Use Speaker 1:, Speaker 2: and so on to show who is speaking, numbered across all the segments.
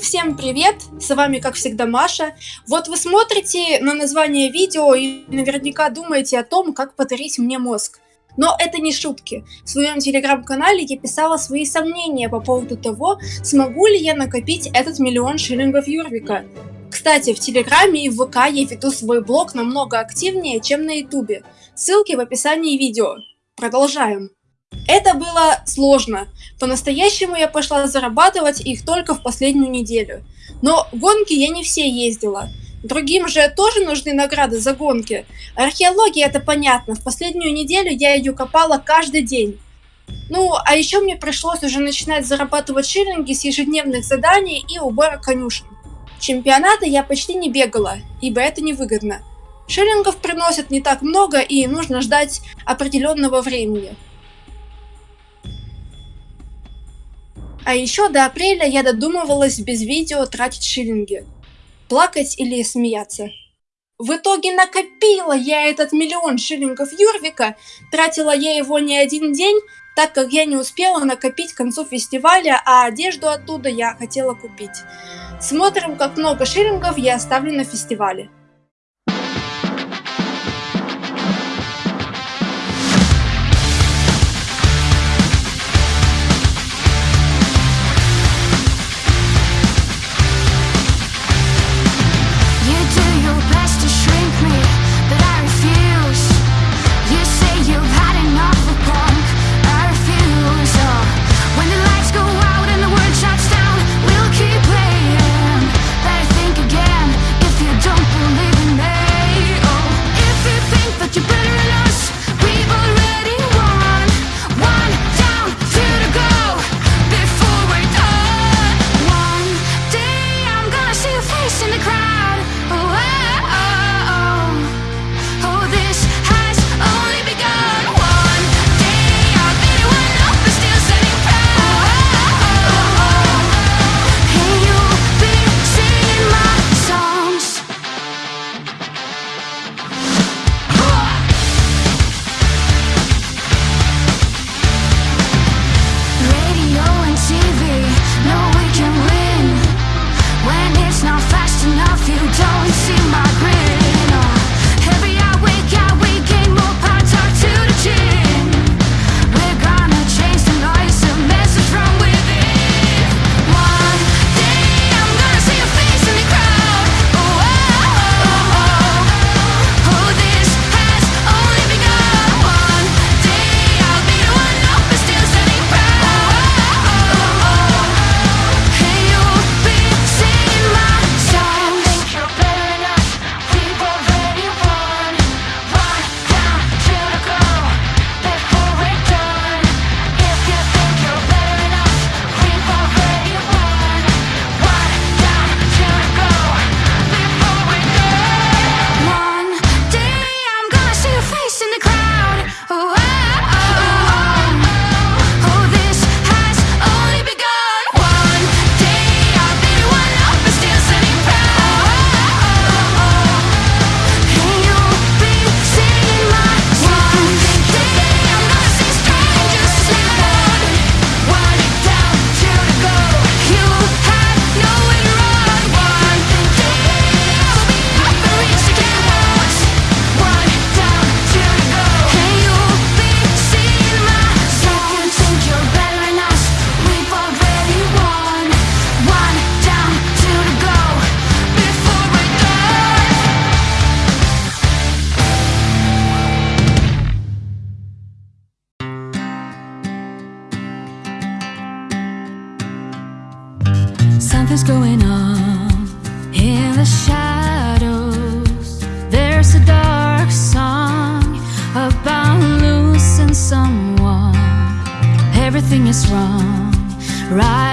Speaker 1: Всем привет, с вами как всегда Маша. Вот вы смотрите на название видео и наверняка думаете о том, как подарить мне мозг. Но это не шутки. В своем телеграм-канале я писала свои сомнения по поводу того, смогу ли я накопить этот миллион шиллингов Юрвика. Кстати, в Телеграме и в ВК я веду свой блог намного активнее, чем на Ютубе. Ссылки в описании видео. Продолжаем. Это было сложно. По-настоящему я пошла зарабатывать их только в последнюю неделю. Но гонки я не все ездила. Другим же тоже нужны награды за гонки. Археология это понятно, в последнюю неделю я ее копала каждый день. Ну, а еще мне пришлось уже начинать зарабатывать шиллинги с ежедневных заданий и убора конюшен. Чемпионаты я почти не бегала, ибо это невыгодно. Шиллингов приносят не так много и нужно ждать определенного времени. А еще до апреля я додумывалась без видео тратить шиллинги. Плакать или смеяться. В итоге накопила я этот миллион шиллингов Юрвика, тратила я его не один день, так как я не успела накопить к концу фестиваля, а одежду оттуда я хотела купить. Смотрим, как много шиллингов я оставлю на фестивале.
Speaker 2: Right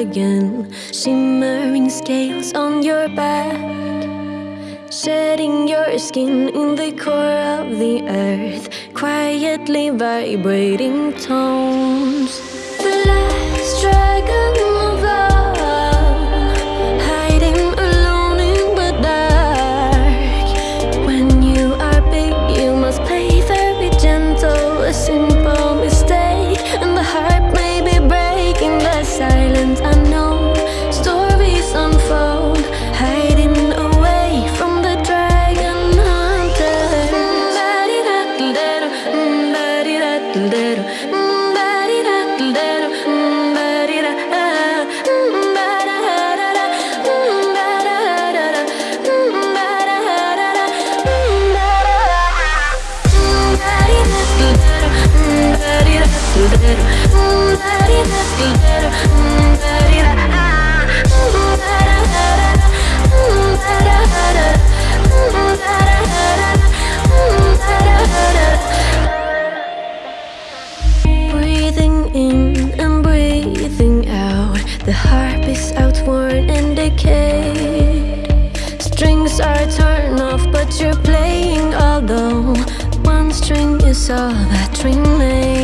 Speaker 3: again. Shimmering scales on your back Shedding your skin in the core of the earth. Quietly vibrating tones. Better. is all that remains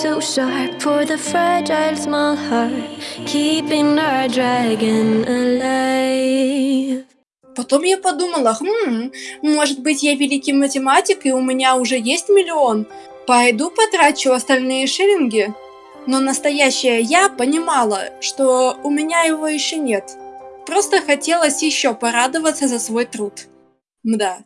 Speaker 3: too sharp for the fragile small heart, keeping our dragon alive.
Speaker 1: Потом я подумала, хм, может быть я великий математик и у меня уже есть миллион. Пойду потрачу остальные шиллинги. Но настоящая я понимала, что у меня его еще нет. Просто хотелось еще порадоваться за свой труд. Мда,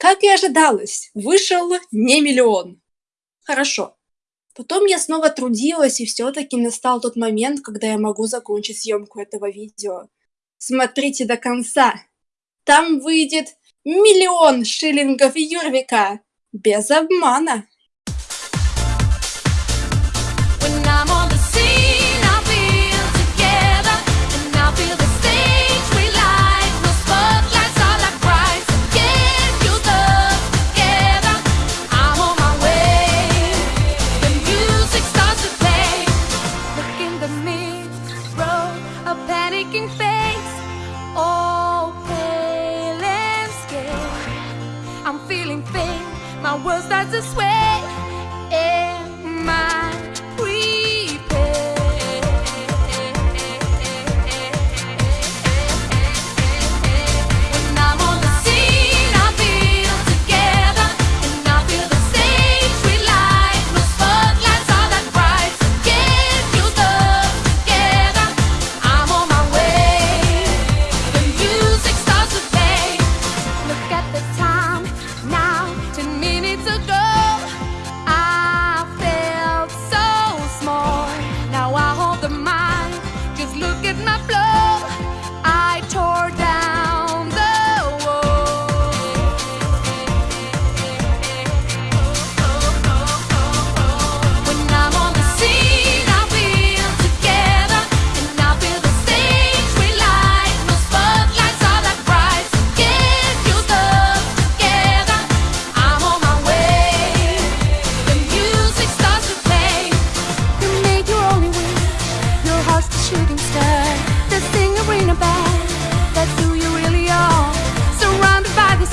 Speaker 1: Как и ожидалось, вышел не миллион. Хорошо. Потом я снова трудилась, и все-таки настал тот момент, когда я могу закончить съемку этого видео. Смотрите до конца. Там выйдет миллион шиллингов Юрвика. Без обмана.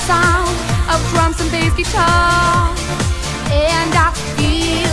Speaker 2: sound of drums and bass guitar. And I feel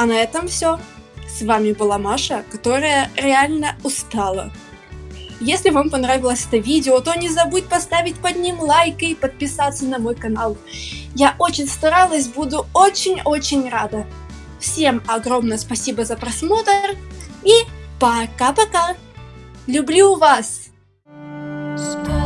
Speaker 4: А на этом все. С вами была Маша, которая реально устала. Если вам понравилось это видео, то не забудь поставить под ним лайк и подписаться на мой канал. Я очень старалась, буду очень-очень рада. Всем огромное спасибо за просмотр и пока-пока. Люблю вас!
Speaker 1: Stop.